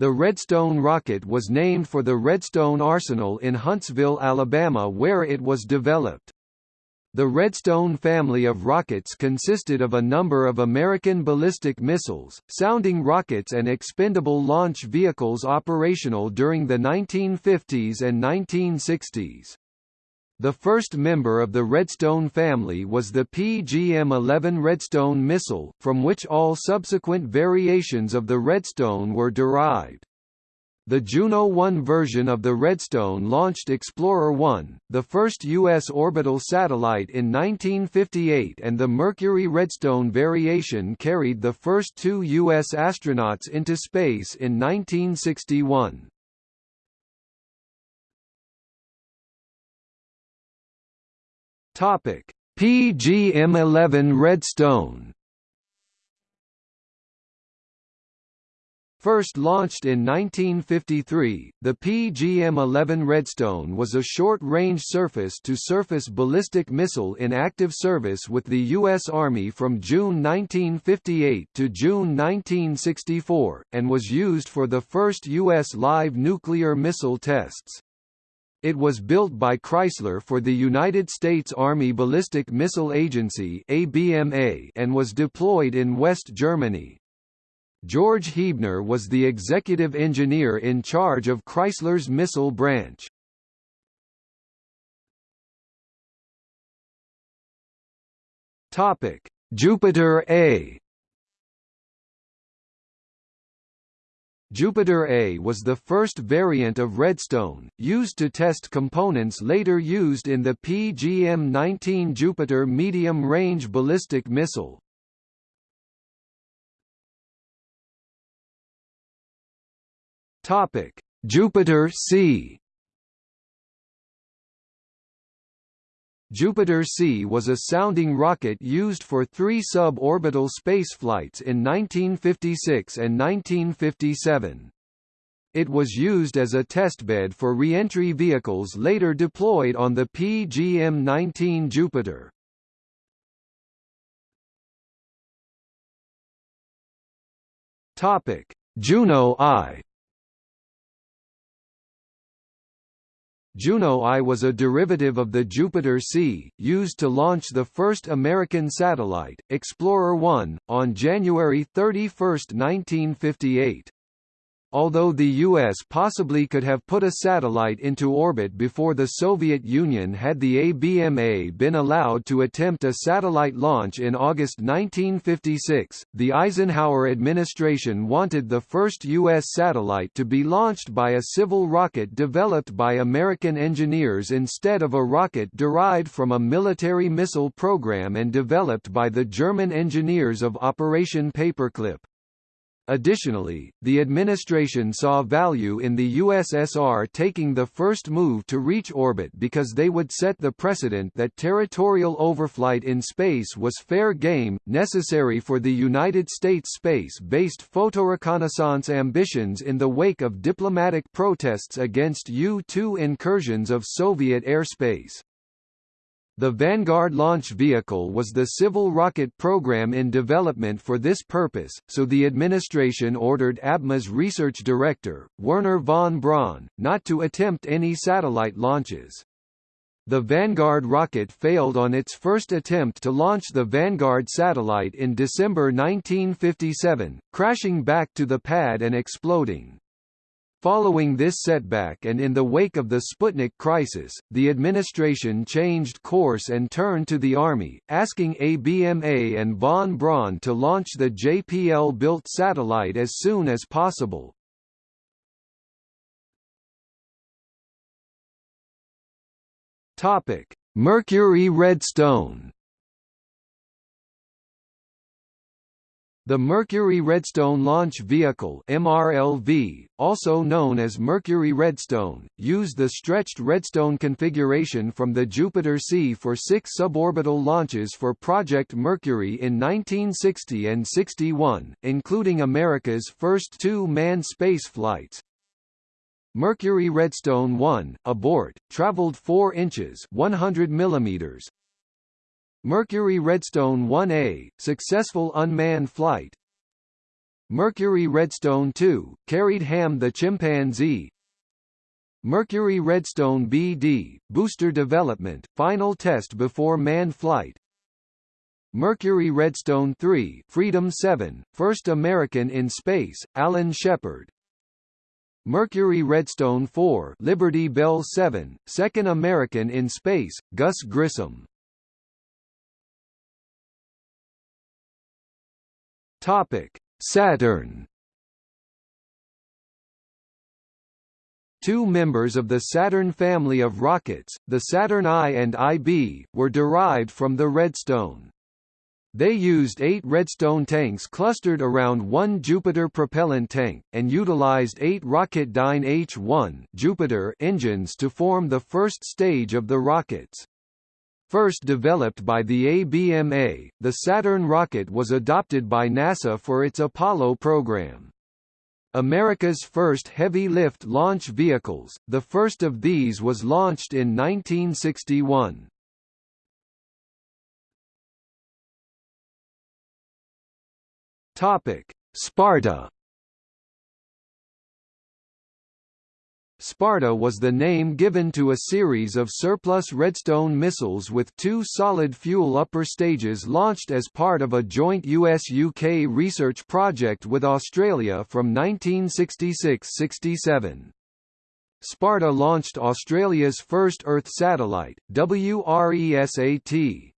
The Redstone rocket was named for the Redstone Arsenal in Huntsville, Alabama where it was developed. The Redstone family of rockets consisted of a number of American ballistic missiles, sounding rockets and expendable launch vehicles operational during the 1950s and 1960s. The first member of the Redstone family was the PGM-11 Redstone missile, from which all subsequent variations of the Redstone were derived. The Juno 1 version of the Redstone launched Explorer 1, the first U.S. orbital satellite in 1958 and the Mercury Redstone variation carried the first two U.S. astronauts into space in 1961. Topic: PGM11 Redstone. First launched in 1953, the PGM-11 Redstone was a short-range surface-to-surface ballistic missile in active service with the U.S. Army from June 1958 to June 1964, and was used for the first U.S. live nuclear missile tests. It was built by Chrysler for the United States Army Ballistic Missile Agency ABMA and was deployed in West Germany. George Huebner was the executive engineer in charge of Chrysler's missile branch. Topic: Jupiter A Jupiter A was the first variant of Redstone, used to test components later used in the PGM-19 Jupiter medium-range ballistic missile. Jupiter C Jupiter C was a sounding rocket used for three suborbital spaceflights in 1956 and 1957. It was used as a testbed for reentry vehicles later deployed on the PGM-19 Jupiter. Juno I Juno I was a derivative of the Jupiter C, used to launch the first American satellite, Explorer 1, on January 31, 1958. Although the U.S. possibly could have put a satellite into orbit before the Soviet Union had the ABMA been allowed to attempt a satellite launch in August 1956, the Eisenhower administration wanted the first U.S. satellite to be launched by a civil rocket developed by American engineers instead of a rocket derived from a military missile program and developed by the German engineers of Operation Paperclip. Additionally, the administration saw value in the USSR taking the first move to reach orbit because they would set the precedent that territorial overflight in space was fair game, necessary for the United States space-based photoreconnaissance ambitions in the wake of diplomatic protests against U-2 incursions of Soviet airspace. The Vanguard launch vehicle was the civil rocket program in development for this purpose, so the administration ordered ABMA's research director, Wernher von Braun, not to attempt any satellite launches. The Vanguard rocket failed on its first attempt to launch the Vanguard satellite in December 1957, crashing back to the pad and exploding. Following this setback and in the wake of the Sputnik crisis, the administration changed course and turned to the Army, asking ABMA and von Braun to launch the JPL-built satellite as soon as possible. Mercury Redstone The Mercury Redstone Launch Vehicle MRLV, also known as Mercury Redstone, used the stretched Redstone configuration from the Jupiter C for six suborbital launches for Project Mercury in 1960 and 61, including America's first two manned space flights. Mercury Redstone 1, abort, traveled 4 inches 100 millimeters Mercury Redstone 1A, successful unmanned flight. Mercury Redstone 2, carried Ham the chimpanzee. Mercury Redstone BD, booster development, final test before manned flight. Mercury Redstone 3, Freedom 7, first American in space, Alan Shepard. Mercury Redstone 4, Liberty Bell 7, second American in space, Gus Grissom Topic: Saturn Two members of the Saturn family of rockets, the Saturn I and IB, were derived from the Redstone. They used eight Redstone tanks clustered around one Jupiter propellant tank, and utilized eight Rocketdyne H-1 Jupiter engines to form the first stage of the rockets. First developed by the ABMA, the Saturn rocket was adopted by NASA for its Apollo program. America's first heavy-lift launch vehicles, the first of these was launched in 1961. Sparta Sparta was the name given to a series of surplus Redstone missiles with two solid-fuel upper stages launched as part of a joint US-UK research project with Australia from 1966–67. Sparta launched Australia's first Earth satellite, WRESAT,